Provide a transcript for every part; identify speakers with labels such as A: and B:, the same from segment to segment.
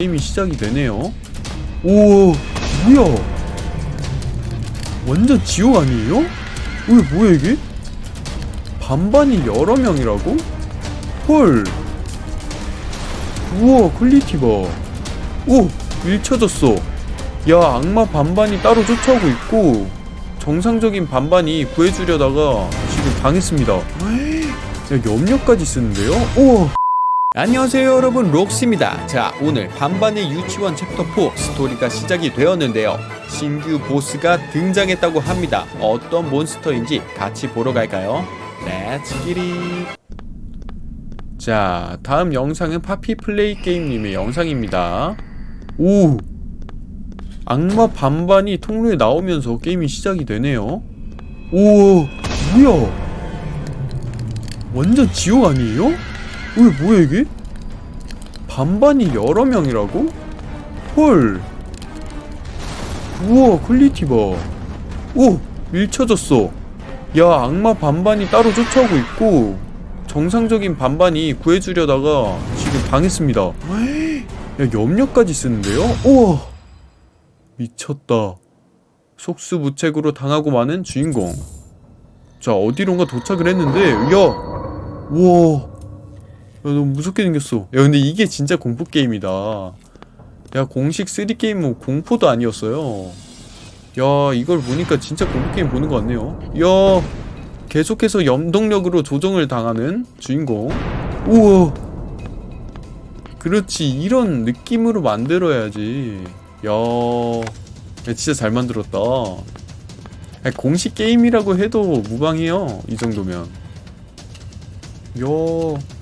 A: 게임이 시작이 되네요. 오, 뭐야? 완전 지옥 아니에요? 왜 뭐야 이게? 반반이 여러 명이라고? 헐. 우와, 퀄리티 봐. 오, 밀쳐졌어. 야, 악마 반반이 따로 쫓아오고 있고 정상적인 반반이 구해주려다가 지금 당했습니다. 야, 염력까지 쓰는데요? 우와. 안녕하세요 여러분. 록스입니다. 자 오늘 반반의 유치원 챕터 4 스토리가 시작이 되었는데요. 신규 보스가 등장했다고 합니다. 어떤 몬스터인지 같이 보러 갈까요? let's get it 자 다음 영상은 파피플레이 게임님의 영상입니다. 오! 악마 반반이 통로에 나오면서 게임이 시작이 되네요. 오 뭐야? 완전 지옥 아니에요? 왜 뭐야 이게? 반반이 여러 명이라고? 헐. 우와 퀄리티 봐오 밀쳐졌어. 야 악마 반반이 따로 쫓아오고 있고 정상적인 반반이 구해주려다가 지금 당했습니다. 야 염력까지 쓰는데요? 우와. 미쳤다. 속수무책으로 당하고 마는 주인공. 자 어디론가 도착을 했는데 야! 우와. 야, 너무 무섭게 생겼어. 야, 근데 이게 진짜 공포 게임이다. 야, 공식 3게임은 공포도 아니었어요. 야, 이걸 보니까 진짜 공포 게임 보는 것 같네요. 야, 계속해서 염동력으로 조정을 당하는 주인공. 우와. 그렇지, 이런 느낌으로 만들어야지. 야, 야 진짜 잘 만들었다. 야, 공식 게임이라고 해도 무방해요. 이 정도면. 야.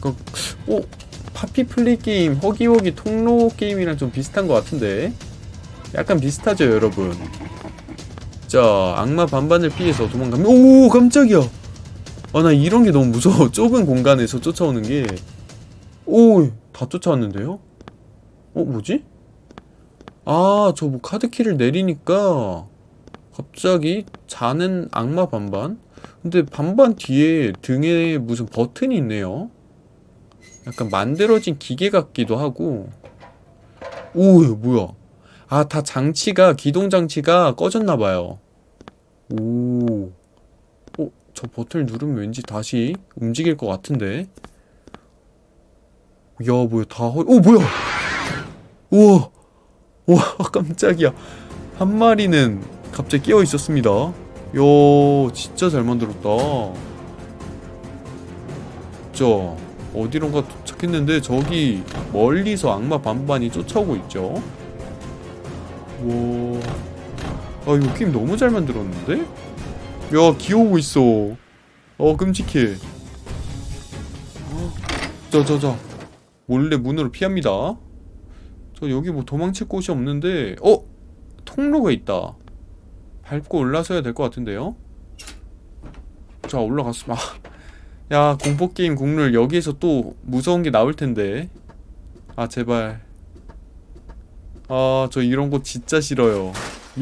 A: 그, 어? 파피 플레이 게임, 허기허기 통로 게임이랑 좀 비슷한 것 같은데? 약간 비슷하죠, 여러분? 자, 악마 반반을 피해서 도망가면, 오, 깜짝이야! 아, 나 이런 게 너무 무서워. 좁은 공간에서 쫓아오는 게. 오, 다 쫓아왔는데요? 어, 뭐지? 아, 저 뭐 카드키를 내리니까 갑자기 자는 악마 반반? 근데 반반 뒤에 등에 무슨 버튼이 있네요. 약간 만들어진 기계 같기도 하고. 오 뭐야. 아 다 장치가 기동 장치가 꺼졌나봐요. 오. 어? 저 버튼을 누르면 왠지 다시 움직일 것 같은데. 야 뭐야 다 허... 오 뭐야. 우와. 와 깜짝이야. 한 마리는 갑자기 깨어 있었습니다. 야 진짜 잘 만들었다. 자 어디론가 도착했는데 저기 멀리서 악마 반반이 쫓아오고 있죠. 와... 아 이거 게임 너무 잘 만들었는데? 야 기어오고 있어. 어 끔찍해. 자자자. 몰래 문으로 피합니다. 저 여기 뭐 도망칠 곳이 없는데 어? 통로가 있다. 밟고 올라서야 될 것 같은데요? 자 올라갔어 아 야 공포게임 국룰 여기에서 또 무서운 게 나올 텐데. 아 제발. 아 저 이런 거 진짜 싫어요.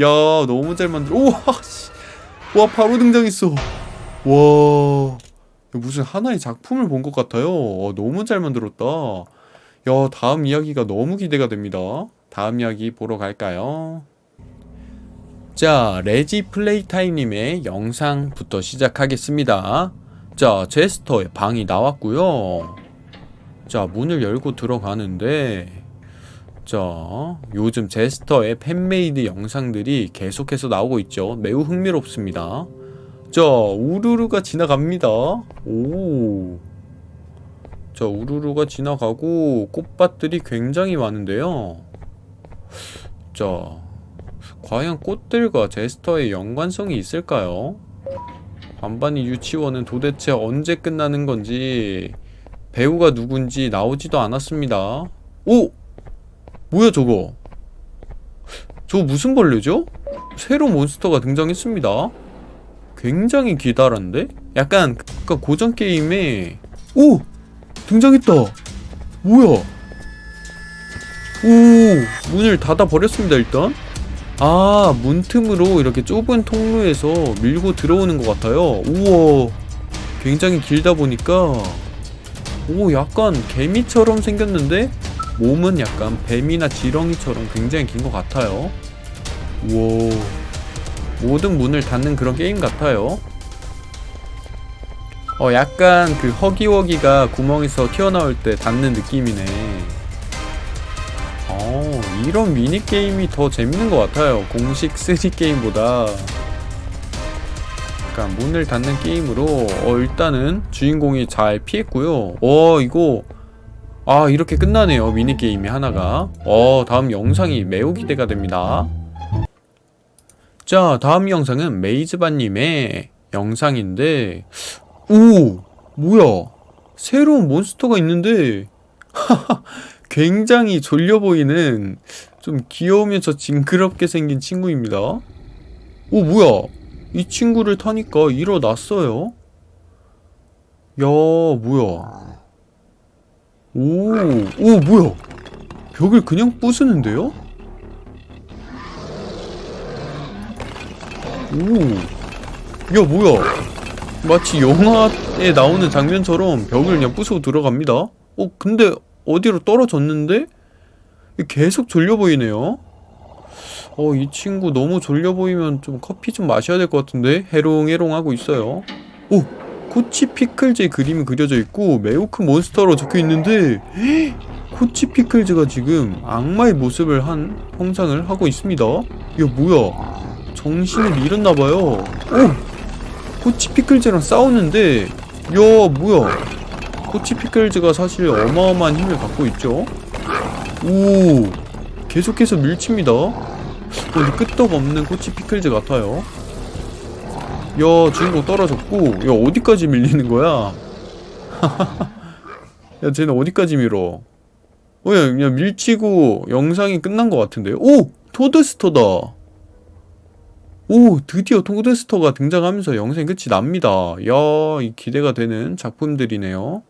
A: 야 너무 잘 만들어 우와 씨. 와 바로 등장했어. 와. 무슨 하나의 작품을 본 것 같아요. 와, 너무 잘 만들었다. 야 다음 이야기가 너무 기대가 됩니다. 다음 이야기 보러 갈까요? 자 레지 플레이타임님의 영상부터 시작하겠습니다 자 제스터의 방이 나왔고요. 자 문을 열고 들어가는데 자 요즘 제스터의 fan-made 영상들이 계속해서 나오고 있죠. 매우 흥미롭습니다. 자 우르르가 지나갑니다. 오. 자 우르르가 지나가고 꽃밭들이 굉장히 많은데요. 자 과연 꽃들과 제스터의 연관성이 있을까요? 반반이 유치원은 도대체 언제 끝나는 건지 배우가 누군지 나오지도 않았습니다 오! 뭐야 저거 저거 무슨 벌레죠? 새로 몬스터가 등장했습니다 굉장히 기다란데? 약간 그 고전 게임에 오! 등장했다 뭐야 오 문을 닫아 버렸습니다 일단 아 문틈으로 이렇게 좁은 통로에서 밀고 들어오는 것 같아요 우와 굉장히 길다 보니까 오 약간 개미처럼 생겼는데 몸은 약간 뱀이나 지렁이처럼 굉장히 긴 것 같아요. 우와. 모든 문을 닫는 그런 게임 같아요. 어, 약간 그 허기워기가 구멍에서 튀어나올 때 닿는 느낌이네. 어, 이런 미니게임이 더 재밌는 것 같아요. 공식 3게임보다. 약간 문을 닫는 게임으로, 어, 일단은 주인공이 잘 피했고요. 어, 이거, 아, 이렇게 끝나네요. 미니게임이 하나가. 어, 다음 영상이 매우 기대가 됩니다. 자, 다음 영상은 메이즈바님의 영상인데, 오! 뭐야? 새로운 몬스터가 있는데, 굉장히 졸려 보이는 좀 귀여우면서 징그럽게 생긴 친구입니다. 오, 뭐야? 이 친구를 타니까 일어났어요? 야, 뭐야? 오, 오, 뭐야? 벽을 그냥 부수는데요? 오, 야, 뭐야? 마치 영화에 나오는 장면처럼 벽을 그냥 부수고 들어갑니다. 어, 근데 어디로 떨어졌는데? 계속 졸려 보이네요. 어, 이 친구 너무 졸려 보이면 좀 커피 좀 마셔야 될 것 같은데? 해롱해롱 하고 있어요. 오! 코치 피클즈의 그림이 그려져 있고 매우 큰 몬스터로 적혀 있는데 코치 피클즈가 지금 악마의 모습을 한 형상을 하고 있습니다. 이거 뭐야? 정신을 잃었나봐요. 오! 코치 피클즈랑 싸우는데 야 뭐야 코치 피클즈가 사실 어마어마한 힘을 갖고 있죠. 오 계속해서 밀칩니다. 근데 끄떡없는 코치 피클즈 같아요. 야 주인공 떨어졌고 야 어디까지 밀리는 거야? 야 쟤는 어디까지 밀어? 어, 야, 그냥 밀치고 영상이 끝난 것 같은데 오! 토드스터다! 오 드디어 토드스터가 등장하면서 영상이 끝이 납니다. 야 이 기대가 되는 작품들이네요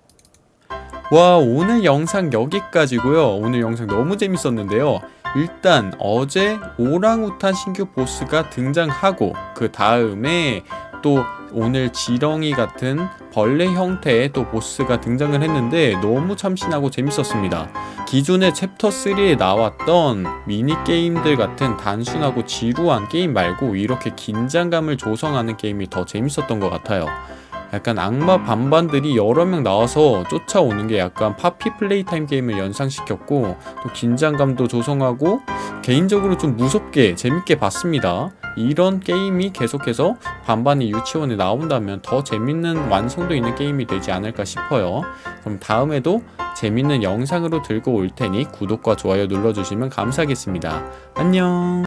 A: 와 오늘 영상 여기까지고요 오늘 영상 너무 재밌었는데요 일단 어제 오랑우탄 신규 보스가 등장하고 그 다음에 또 오늘 지렁이 같은 벌레 형태의 또 보스가 등장을 했는데 너무 참신하고 재밌었습니다. 기존의 챕터 3에 나왔던 미니게임들 같은 단순하고 지루한 게임 말고 이렇게 긴장감을 조성하는 게임이 더 재밌었던 것 같아요. 약간 악마 반반들이 여러 명 나와서 쫓아오는 게 약간 파피 플레이타임 게임을 연상시켰고 또 긴장감도 조성하고 개인적으로 좀 무섭게 재밌게 봤습니다. 이런 게임이 계속해서 반반이 유치원에 나온다면 더 재밌는 완성도 있는 게임이 되지 않을까 싶어요. 그럼 다음에도 재밌는 영상으로 들고 올 테니 구독과 좋아요 눌러주시면 감사하겠습니다. 안녕